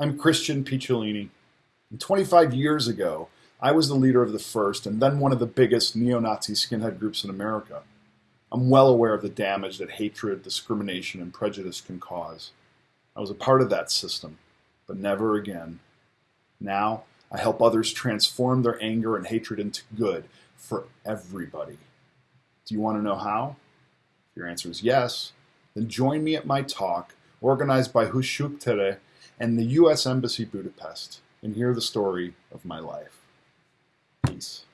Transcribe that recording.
I'm Christian Picciolini. And 25 years ago, I was the leader of the first and then one of the biggest neo Nazi skinhead groups in America. I'm well aware of the damage that hatred, discrimination, and prejudice can cause. I was a part of that system, but never again. Now, I help others transform their anger and hatred into good for everybody. Do you want to know how? If your answer is yes, then join me at my talk organized by Hushuk Tere and the U.S. Embassy Budapest and hear the story of my life. Peace.